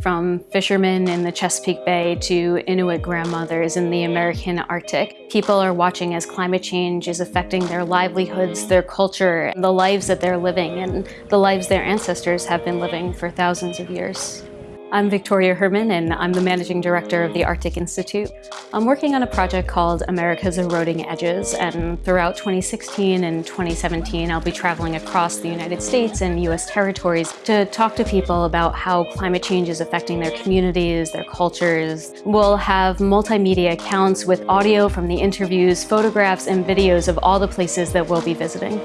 From fishermen in the Chesapeake Bay to Inuit grandmothers in the American Arctic, people are watching as climate change is affecting their livelihoods, their culture, the lives that they're living, and the lives their ancestors have been living for thousands of years. I'm Victoria Herrmann and I'm the Managing Director of the Arctic Institute. I'm working on a project called America's Eroding Edges and throughout 2016 and 2017 I'll be traveling across the United States and US territories to talk to people about how climate change is affecting their communities, their cultures. We'll have multimedia accounts with audio from the interviews, photographs and videos of all the places that we'll be visiting.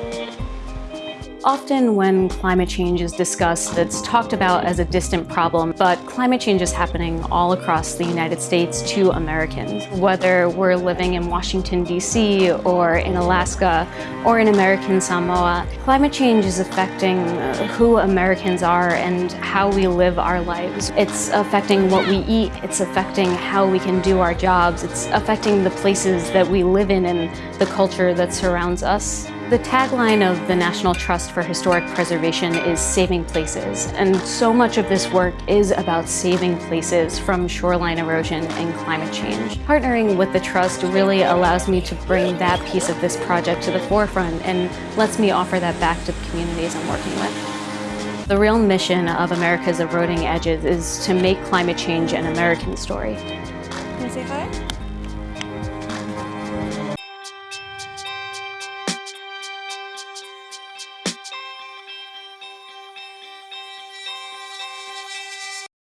Often when climate change is discussed, it's talked about as a distant problem, but climate change is happening all across the United States to Americans. Whether we're living in Washington, D.C., or in Alaska, or in American Samoa, climate change is affecting who Americans are and how we live our lives. It's affecting what we eat, it's affecting how we can do our jobs, it's affecting the places that we live in and the culture that surrounds us. The tagline of the National Trust for Historic Preservation is Saving Places, and so much of this work is about saving places from shoreline erosion and climate change. Partnering with the Trust really allows me to bring that piece of this project to the forefront and lets me offer that back to the communities I'm working with. The real mission of America's Eroding Edges is to make climate change an American story. Can I say hi?